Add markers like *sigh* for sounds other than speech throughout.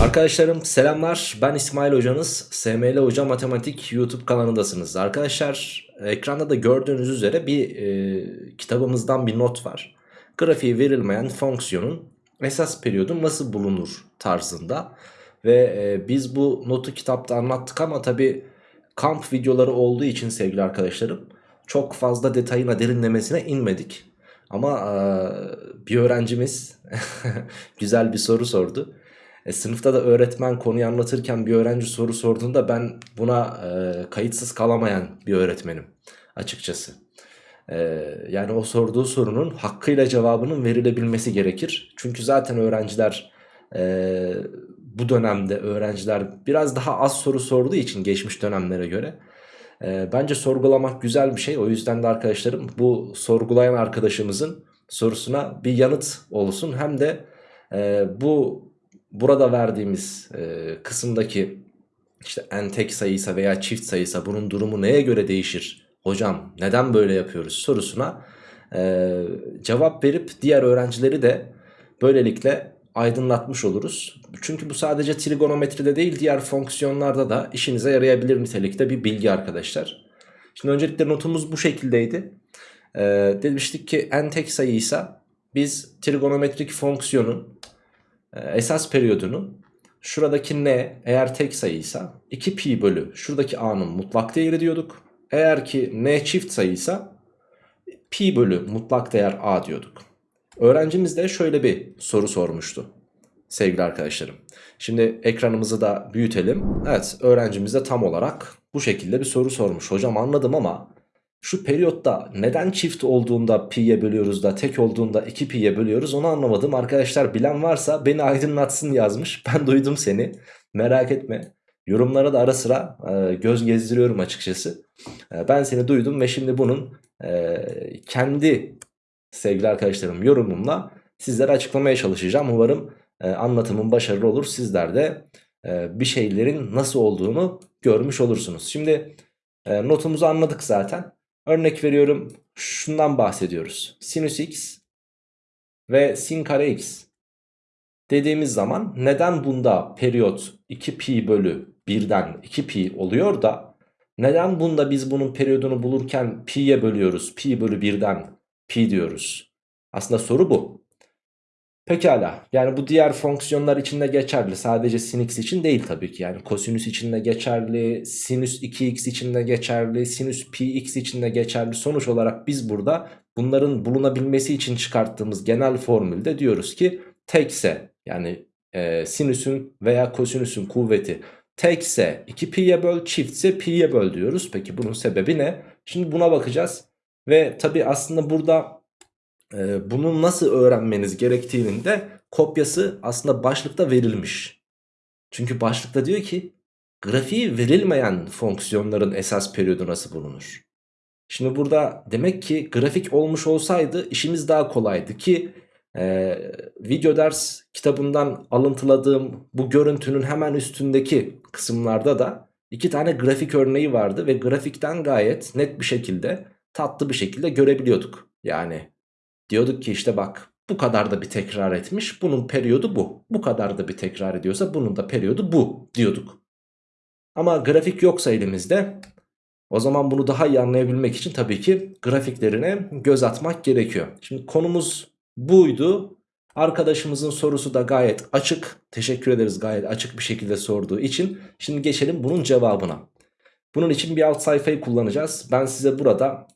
Arkadaşlarım selamlar. Ben İsmail hocanız. SML Hoca Matematik YouTube kanalındasınız. Arkadaşlar ekranda da gördüğünüz üzere bir e, kitabımızdan bir not var. Grafiği verilmeyen fonksiyonun esas periyodu nasıl bulunur tarzında. Ve e, biz bu notu kitapta anlattık ama tabi kamp videoları olduğu için sevgili arkadaşlarım Çok fazla detayına derinlemesine inmedik. Ama e, bir öğrencimiz *laughs* güzel bir soru sordu e, sınıfta da öğretmen konuyu anlatırken bir öğrenci soru sorduğunda ben buna e, kayıtsız kalamayan bir öğretmenim açıkçası. E, yani o sorduğu sorunun hakkıyla cevabının verilebilmesi gerekir. Çünkü zaten öğrenciler e, bu dönemde öğrenciler biraz daha az soru sorduğu için geçmiş dönemlere göre e, bence sorgulamak güzel bir şey. O yüzden de arkadaşlarım bu sorgulayan arkadaşımızın sorusuna bir yanıt olsun. Hem de e, bu burada verdiğimiz e, kısımdaki işte en tek sayıysa veya çift sayıysa bunun durumu neye göre değişir? Hocam neden böyle yapıyoruz sorusuna e, cevap verip diğer öğrencileri de böylelikle aydınlatmış oluruz. Çünkü bu sadece trigonometride değil diğer fonksiyonlarda da işinize yarayabilir nitelikte bir bilgi arkadaşlar. Şimdi öncelikle notumuz bu şekildeydi. E, demiştik ki en tek sayıysa biz trigonometrik fonksiyonun ee, esas periyodunu şuradaki n eğer tek sayıysa 2 pi bölü şuradaki a'nın mutlak değeri diyorduk. Eğer ki n çift sayıysa pi bölü mutlak değer a diyorduk. Öğrencimiz de şöyle bir soru sormuştu sevgili arkadaşlarım. Şimdi ekranımızı da büyütelim. Evet öğrencimiz de tam olarak bu şekilde bir soru sormuş. Hocam anladım ama şu periyotta neden çift olduğunda pi'ye bölüyoruz da tek olduğunda 2 pi'ye bölüyoruz onu anlamadım. Arkadaşlar bilen varsa beni aydınlatsın yazmış. *laughs* Ben duydum seni. Merak etme. Yorumlara da ara sıra e, göz gezdiriyorum açıkçası. E, ben seni duydum ve şimdi bunun e, kendi sevgili arkadaşlarım yorumumla sizlere açıklamaya çalışacağım. Umarım e, anlatımın başarılı olur. Sizler de e, bir şeylerin nasıl olduğunu görmüş olursunuz. Şimdi e, notumuzu anladık zaten. Örnek veriyorum şundan bahsediyoruz. Sinüs x ve sin kare x dediğimiz zaman neden bunda periyot 2 pi bölü 1'den 2 pi oluyor da neden bunda biz bunun periyodunu bulurken pi'ye bölüyoruz pi bölü 1'den pi diyoruz. Aslında soru bu. Pekala. Yani bu diğer fonksiyonlar için de geçerli. Sadece sin x için değil tabii ki. Yani kosinüs için de geçerli sinüs 2x için de geçerli sinüs pi x için de geçerli. Sonuç olarak biz burada bunların bulunabilmesi için çıkarttığımız genel formülde diyoruz ki tekse yani e, sinüsün veya kosinüsün kuvveti tekse 2 pi'ye böl çiftse pi'ye böl diyoruz. Peki bunun sebebi ne? Şimdi buna bakacağız ve tabii aslında burada e, bunu nasıl öğrenmeniz gerektiğinin de kopyası aslında başlıkta verilmiş. Çünkü başlıkta diyor ki grafiği verilmeyen fonksiyonların esas periyodu nasıl bulunur? Şimdi burada demek ki grafik olmuş olsaydı işimiz daha kolaydı ki e, video ders kitabından alıntıladığım bu görüntünün hemen üstündeki kısımlarda da iki tane grafik örneği vardı ve grafikten gayet net bir şekilde tatlı bir şekilde görebiliyorduk. Yani Diyorduk ki işte bak bu kadar da bir tekrar etmiş bunun periyodu bu. Bu kadar da bir tekrar ediyorsa bunun da periyodu bu diyorduk. Ama grafik yoksa elimizde o zaman bunu daha iyi anlayabilmek için tabii ki grafiklerine göz atmak gerekiyor. Şimdi konumuz buydu. Arkadaşımızın sorusu da gayet açık. Teşekkür ederiz gayet açık bir şekilde sorduğu için. Şimdi geçelim bunun cevabına. Bunun için bir alt sayfayı kullanacağız. Ben size burada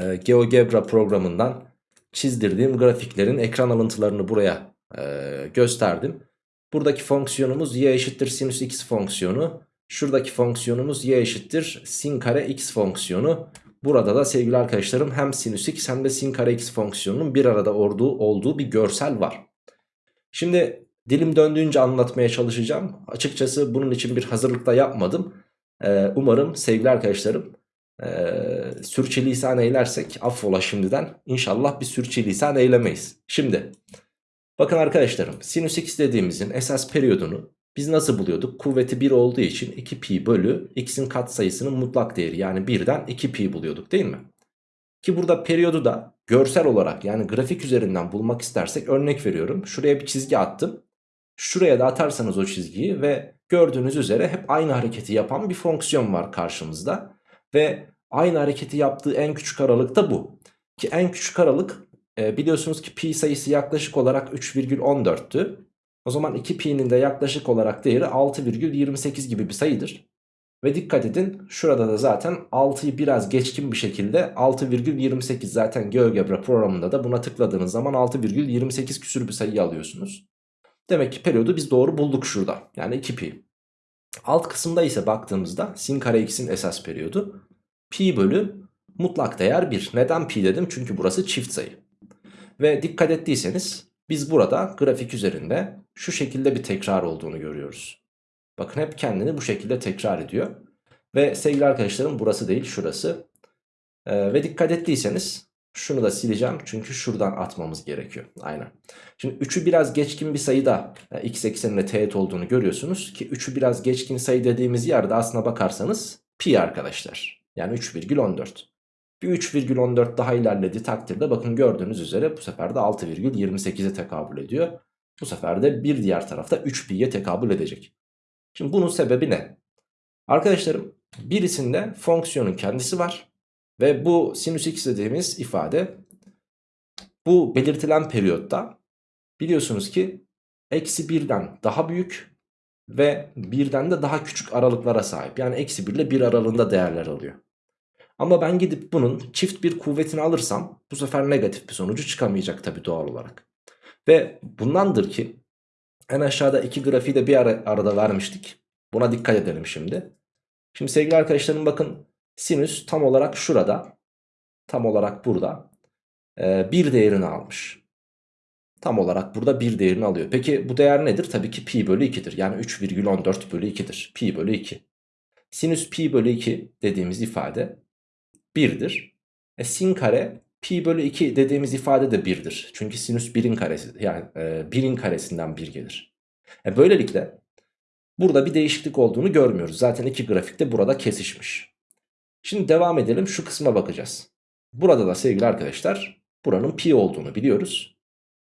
e, GeoGebra programından çizdirdiğim grafiklerin ekran alıntılarını buraya e, gösterdim. Buradaki fonksiyonumuz y eşittir sinüs x fonksiyonu. Şuradaki fonksiyonumuz y eşittir sin kare x fonksiyonu. Burada da sevgili arkadaşlarım hem sinüs x hem de sin kare x fonksiyonunun bir arada olduğu, olduğu bir görsel var. Şimdi dilim döndüğünce anlatmaya çalışacağım. Açıkçası bunun için bir hazırlıkta yapmadım. Ee, umarım sevgili arkadaşlarım ee, sürçülisan eylersek affola şimdiden inşallah bir sürçülisan eylemeyiz. Şimdi bakın arkadaşlarım sinüs x dediğimizin esas periyodunu biz nasıl buluyorduk? Kuvveti 1 olduğu için 2 pi bölü x'in katsayısının mutlak değeri yani 1'den 2 pi buluyorduk değil mi? Ki burada periyodu da görsel olarak yani grafik üzerinden bulmak istersek örnek veriyorum. Şuraya bir çizgi attım. Şuraya da atarsanız o çizgiyi ve gördüğünüz üzere hep aynı hareketi yapan bir fonksiyon var karşımızda. Ve aynı hareketi yaptığı en küçük aralık da bu. Ki en küçük aralık e, biliyorsunuz ki pi sayısı yaklaşık olarak 3,14'tü. O zaman 2pi'nin de yaklaşık olarak değeri 6,28 gibi bir sayıdır. Ve dikkat edin şurada da zaten 6'yı biraz geçkin bir şekilde 6,28 zaten GeoGebra programında da buna tıkladığınız zaman 6,28 küsür bir sayı alıyorsunuz. Demek ki periyodu biz doğru bulduk şurada. Yani 2pi. Alt kısımda ise baktığımızda sin kare x'in esas periyodu. Pi bölü mutlak değer 1. Neden pi dedim? Çünkü burası çift sayı. Ve dikkat ettiyseniz biz burada grafik üzerinde şu şekilde bir tekrar olduğunu görüyoruz. Bakın hep kendini bu şekilde tekrar ediyor. Ve sevgili arkadaşlarım burası değil şurası. Ee, ve dikkat ettiyseniz şunu da sileceğim çünkü şuradan atmamız gerekiyor. Aynen. Şimdi 3'ü biraz geçkin bir sayıda yani x ekseninde teğet olduğunu görüyorsunuz ki 3'ü biraz geçkin sayı dediğimiz yerde aslına bakarsanız pi arkadaşlar. Yani 3,14. Bir 3,14 daha ilerlediği takdirde bakın gördüğünüz üzere bu sefer de 6,28'e tekabül ediyor. Bu sefer de bir diğer tarafta 3 pi'ye tekabül edecek. Şimdi bunun sebebi ne? Arkadaşlarım birisinde fonksiyonun kendisi var. Ve bu sinüs x dediğimiz ifade bu belirtilen periyotta biliyorsunuz ki eksi birden daha büyük ve birden de daha küçük aralıklara sahip. Yani eksi 1 ile 1 aralığında değerler alıyor. Ama ben gidip bunun çift bir kuvvetini alırsam bu sefer negatif bir sonucu çıkamayacak tabii doğal olarak. Ve bundandır ki en aşağıda iki grafiği de bir ara, arada vermiştik. Buna dikkat edelim şimdi. Şimdi sevgili arkadaşlarım bakın sinüs tam olarak şurada. Tam olarak burada. Bir değerini almış. Tam olarak burada bir değerini alıyor. Peki bu değer nedir? Tabii ki pi bölü 2'dir. Yani 3,14 bölü 2'dir. Pi bölü 2. Sinüs pi bölü 2 dediğimiz ifade 1'dir. E, sin kare pi bölü 2 dediğimiz ifade de 1'dir. Çünkü sinüs 1'in karesi yani e, 1'in karesinden 1 gelir. E, böylelikle burada bir değişiklik olduğunu görmüyoruz. Zaten iki grafikte burada kesişmiş. Şimdi devam edelim şu kısma bakacağız. Burada da sevgili arkadaşlar buranın pi olduğunu biliyoruz.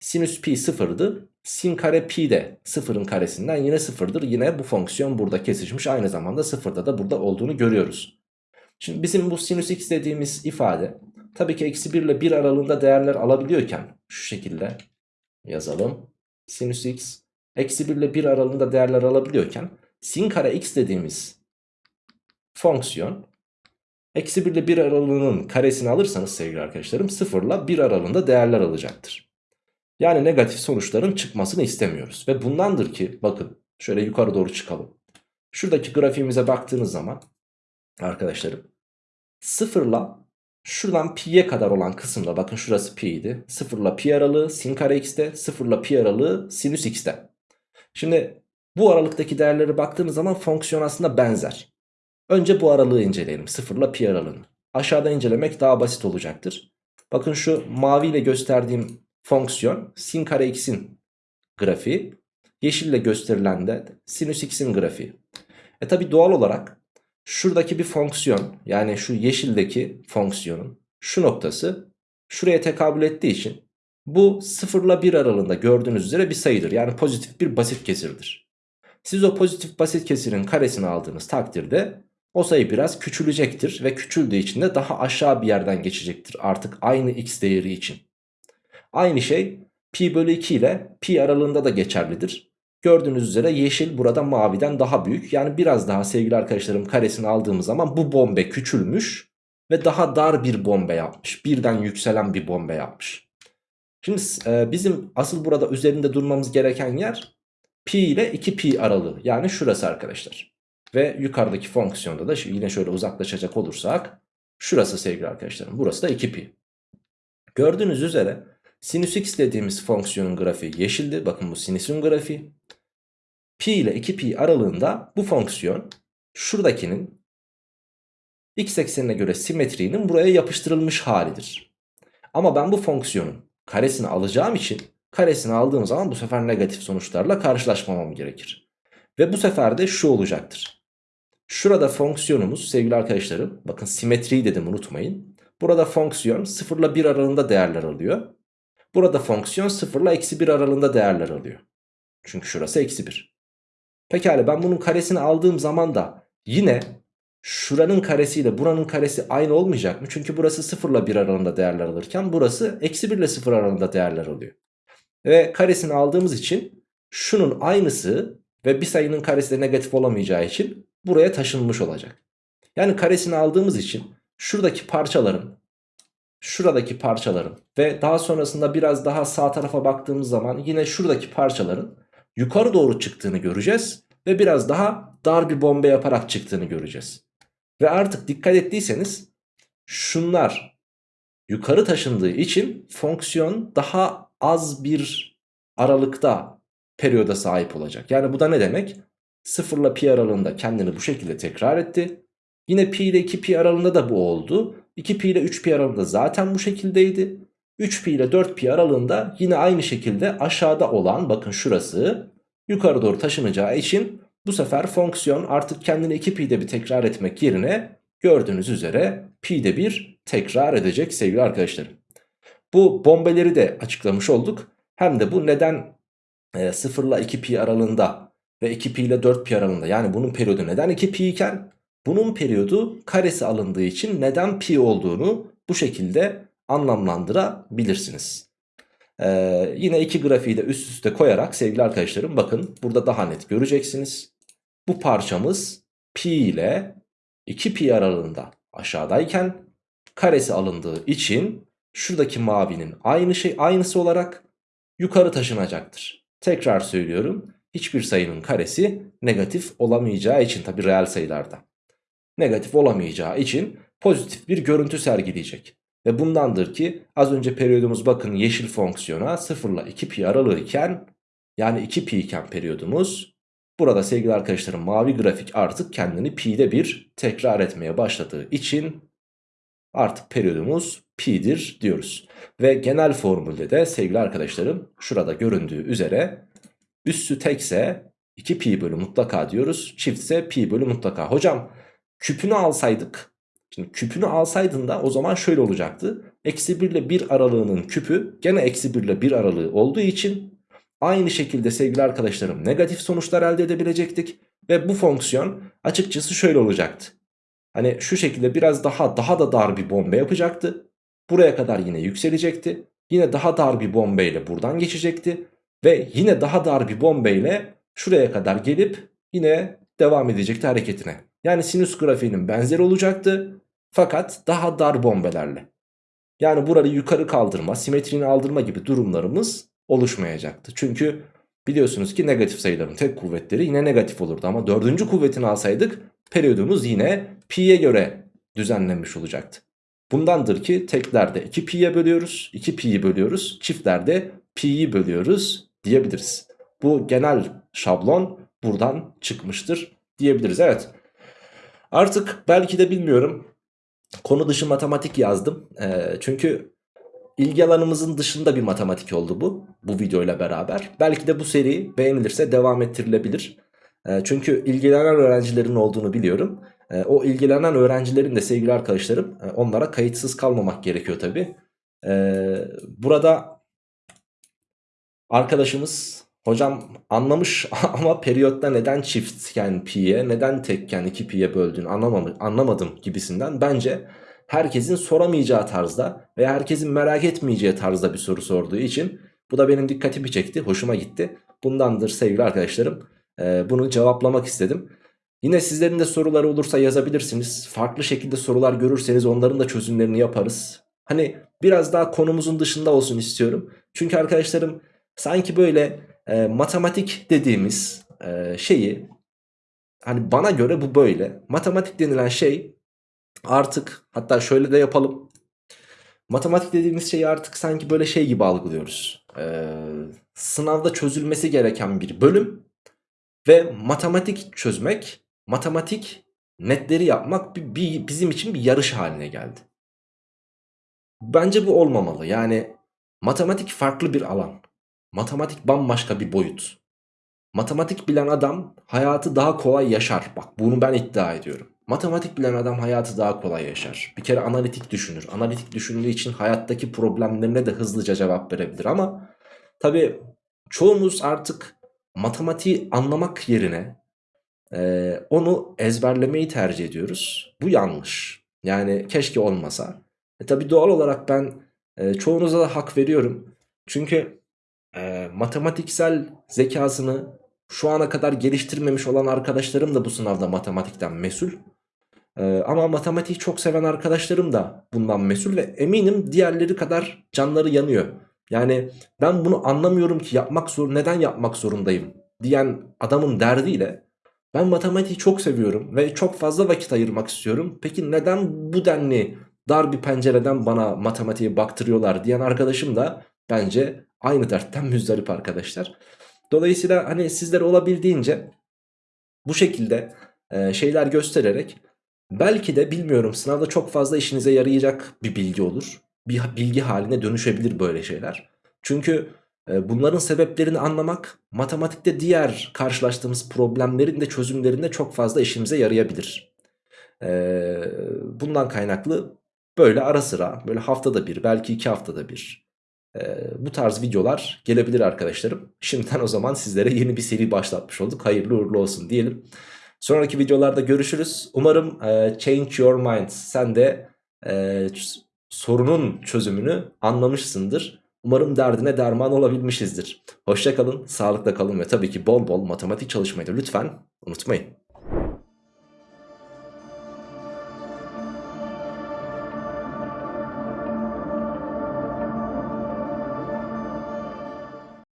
Sinüs pi sıfırdı. Sin kare pi de sıfırın karesinden yine sıfırdır. Yine bu fonksiyon burada kesişmiş. Aynı zamanda sıfırda da burada olduğunu görüyoruz. Şimdi bizim bu sinüs x dediğimiz ifade tabii ki eksi 1 ile 1 aralığında değerler alabiliyorken şu şekilde yazalım. Sinüs x eksi 1 ile 1 aralığında değerler alabiliyorken sin kare x dediğimiz fonksiyon eksi 1 ile 1 aralığının karesini alırsanız sevgili arkadaşlarım 0 ile 1 aralığında değerler alacaktır. Yani negatif sonuçların çıkmasını istemiyoruz. Ve bundandır ki bakın şöyle yukarı doğru çıkalım. Şuradaki grafiğimize baktığınız zaman arkadaşlarım sıfırla şuradan pi'ye kadar olan kısımda bakın şurası pi'ydi. Sıfırla pi aralığı sin kare x'te sıfırla pi aralığı sinüs x'te. Şimdi bu aralıktaki değerlere baktığımız zaman fonksiyon aslında benzer. Önce bu aralığı inceleyelim sıfırla pi aralığını. Aşağıda incelemek daha basit olacaktır. Bakın şu maviyle gösterdiğim fonksiyon sin kare x'in grafiği. Yeşille gösterilen de sinüs x'in grafiği. E tabi doğal olarak şuradaki bir fonksiyon yani şu yeşildeki fonksiyonun şu noktası şuraya tekabül ettiği için bu 0 ile 1 aralığında gördüğünüz üzere bir sayıdır. Yani pozitif bir basit kesirdir. Siz o pozitif basit kesirin karesini aldığınız takdirde o sayı biraz küçülecektir ve küçüldüğü için de daha aşağı bir yerden geçecektir artık aynı x değeri için. Aynı şey pi bölü 2 ile pi aralığında da geçerlidir. Gördüğünüz üzere yeşil burada maviden daha büyük. Yani biraz daha sevgili arkadaşlarım karesini aldığımız zaman bu bombe küçülmüş ve daha dar bir bombe yapmış. Birden yükselen bir bombe yapmış. Şimdi e, bizim asıl burada üzerinde durmamız gereken yer pi ile 2 pi aralığı. Yani şurası arkadaşlar. Ve yukarıdaki fonksiyonda da yine şöyle uzaklaşacak olursak şurası sevgili arkadaşlarım. Burası da 2 pi. Gördüğünüz üzere sinüs x dediğimiz fonksiyonun grafiği yeşildi. Bakın bu sinüsün grafiği pi ile 2pi aralığında bu fonksiyon şuradakinin x eksenine göre simetriğinin buraya yapıştırılmış halidir. Ama ben bu fonksiyonun karesini alacağım için karesini aldığım zaman bu sefer negatif sonuçlarla karşılaşmamam gerekir. Ve bu sefer de şu olacaktır. Şurada fonksiyonumuz sevgili arkadaşlarım bakın simetriyi dedim unutmayın. Burada fonksiyon 0 ile 1 aralığında değerler alıyor. Burada fonksiyon 0 ile eksi 1 aralığında değerler alıyor. Çünkü şurası eksi 1. Pekala ben bunun karesini aldığım zaman da yine şuranın karesiyle buranın karesi aynı olmayacak mı? Çünkü burası 0 ile 1 aralığında değerler alırken burası eksi 1 ile 0 aralığında değerler alıyor. Ve karesini aldığımız için şunun aynısı ve bir sayının karesi de negatif olamayacağı için buraya taşınmış olacak. Yani karesini aldığımız için şuradaki parçaların, şuradaki parçaların ve daha sonrasında biraz daha sağ tarafa baktığımız zaman yine şuradaki parçaların yukarı doğru çıktığını göreceğiz. Ve biraz daha dar bir bombe yaparak çıktığını göreceğiz. Ve artık dikkat ettiyseniz şunlar yukarı taşındığı için fonksiyon daha az bir aralıkta periyoda sahip olacak. Yani bu da ne demek? 0 ile pi aralığında kendini bu şekilde tekrar etti. Yine pi ile 2 pi aralığında da bu oldu. 2 pi ile 3 pi aralığında zaten bu şekildeydi. 3 pi ile 4 pi aralığında yine aynı şekilde aşağıda olan bakın şurası yukarı doğru taşınacağı için bu sefer fonksiyon artık kendini 2 pi'de bir tekrar etmek yerine gördüğünüz üzere pi'de bir tekrar edecek sevgili arkadaşlarım. Bu bombeleri de açıklamış olduk. Hem de bu neden e, 0 ile 2 pi aralığında ve 2 pi ile 4 pi aralığında yani bunun periyodu neden 2 pi iken bunun periyodu karesi alındığı için neden pi olduğunu bu şekilde anlamlandırabilirsiniz. Ee, yine iki grafiği de üst üste koyarak sevgili arkadaşlarım bakın burada daha net göreceksiniz. Bu parçamız pi ile 2 pi aralığında aşağıdayken karesi alındığı için şuradaki mavinin aynı şey aynısı olarak yukarı taşınacaktır. Tekrar söylüyorum hiçbir sayının karesi negatif olamayacağı için tabi reel sayılarda. Negatif olamayacağı için pozitif bir görüntü sergileyecek. Ve bundandır ki az önce periyodumuz bakın yeşil fonksiyona 0 ile 2 pi aralığı iken yani 2 pi iken periyodumuz burada sevgili arkadaşlarım mavi grafik artık kendini pi'de bir tekrar etmeye başladığı için artık periyodumuz pi'dir diyoruz. Ve genel formülde de sevgili arkadaşlarım şurada göründüğü üzere üssü tekse 2 pi bölü mutlaka diyoruz çiftse pi bölü mutlaka. Hocam küpünü alsaydık Şimdi küpünü alsaydın da o zaman şöyle olacaktı. Eksi 1 ile 1 aralığının küpü gene eksi 1 ile 1 aralığı olduğu için aynı şekilde sevgili arkadaşlarım negatif sonuçlar elde edebilecektik. Ve bu fonksiyon açıkçası şöyle olacaktı. Hani şu şekilde biraz daha daha da dar bir bombe yapacaktı. Buraya kadar yine yükselecekti. Yine daha dar bir bombeyle buradan geçecekti. Ve yine daha dar bir bombeyle şuraya kadar gelip yine devam edecekti hareketine. Yani sinüs grafiğinin benzeri olacaktı. Fakat daha dar bombelerle. Yani burayı yukarı kaldırma, simetrini aldırma gibi durumlarımız oluşmayacaktı. Çünkü biliyorsunuz ki negatif sayıların tek kuvvetleri yine negatif olurdu. Ama dördüncü kuvvetini alsaydık periyodumuz yine pi'ye göre düzenlenmiş olacaktı. Bundandır ki teklerde 2 pi'ye bölüyoruz, 2 pi'yi bölüyoruz, çiftlerde pi'yi bölüyoruz diyebiliriz. Bu genel şablon buradan çıkmıştır diyebiliriz. Evet artık belki de bilmiyorum konu dışı matematik yazdım. E, çünkü ilgi alanımızın dışında bir matematik oldu bu. Bu videoyla beraber. Belki de bu seri beğenilirse devam ettirilebilir. E, çünkü ilgilenen öğrencilerin olduğunu biliyorum. E, o ilgilenen öğrencilerin de sevgili arkadaşlarım e, onlara kayıtsız kalmamak gerekiyor tabi. E, burada arkadaşımız Hocam anlamış *laughs* ama periyotta neden çiftken pi'ye neden tekken 2 pi'ye böldüğünü anlamadım, anlamadım gibisinden bence herkesin soramayacağı tarzda veya herkesin merak etmeyeceği tarzda bir soru sorduğu için bu da benim dikkatimi çekti hoşuma gitti. Bundandır sevgili arkadaşlarım ee, bunu cevaplamak istedim. Yine sizlerin de soruları olursa yazabilirsiniz. Farklı şekilde sorular görürseniz onların da çözümlerini yaparız. Hani biraz daha konumuzun dışında olsun istiyorum. Çünkü arkadaşlarım sanki böyle e, matematik dediğimiz e, şeyi hani bana göre bu böyle. Matematik denilen şey artık hatta şöyle de yapalım. Matematik dediğimiz şeyi artık sanki böyle şey gibi algılıyoruz. Ee, sınavda çözülmesi gereken bir bölüm ve matematik çözmek, matematik netleri yapmak bir, bir, bizim için bir yarış haline geldi. Bence bu olmamalı. Yani matematik farklı bir alan. Matematik bambaşka bir boyut. Matematik bilen adam hayatı daha kolay yaşar. Bak bunu ben iddia ediyorum. Matematik bilen adam hayatı daha kolay yaşar. Bir kere analitik düşünür. Analitik düşündüğü için hayattaki problemlerine de hızlıca cevap verebilir ama tabi çoğumuz artık matematiği anlamak yerine e, onu ezberlemeyi tercih ediyoruz. Bu yanlış. Yani keşke olmasa. E tabi doğal olarak ben e, çoğunuza da hak veriyorum. Çünkü e, matematiksel zekasını şu ana kadar geliştirmemiş olan arkadaşlarım da bu sınavda matematikten mesul. E, ama matematiği çok seven arkadaşlarım da bundan mesul ve eminim diğerleri kadar canları yanıyor. Yani ben bunu anlamıyorum ki yapmak zor neden yapmak zorundayım diyen adamın derdiyle ben matematiği çok seviyorum ve çok fazla vakit ayırmak istiyorum. Peki neden bu denli dar bir pencereden bana matematiğe baktırıyorlar diyen arkadaşım da bence aynı dertten müzdarip arkadaşlar. Dolayısıyla hani sizlere olabildiğince bu şekilde e, şeyler göstererek belki de bilmiyorum sınavda çok fazla işinize yarayacak bir bilgi olur. Bir bilgi haline dönüşebilir böyle şeyler. Çünkü e, bunların sebeplerini anlamak matematikte diğer karşılaştığımız problemlerin de çözümlerinde çok fazla işimize yarayabilir. E, bundan kaynaklı böyle ara sıra böyle haftada bir belki iki haftada bir bu tarz videolar gelebilir arkadaşlarım. Şimdiden o zaman sizlere yeni bir seri başlatmış olduk. Hayırlı uğurlu olsun diyelim. Sonraki videolarda görüşürüz. Umarım e, change your mind. Sen de e, sorunun çözümünü anlamışsındır. Umarım derdine derman olabilmişizdir. Hoşçakalın, sağlıkla kalın ve tabii ki bol bol matematik çalışmayı da lütfen unutmayın.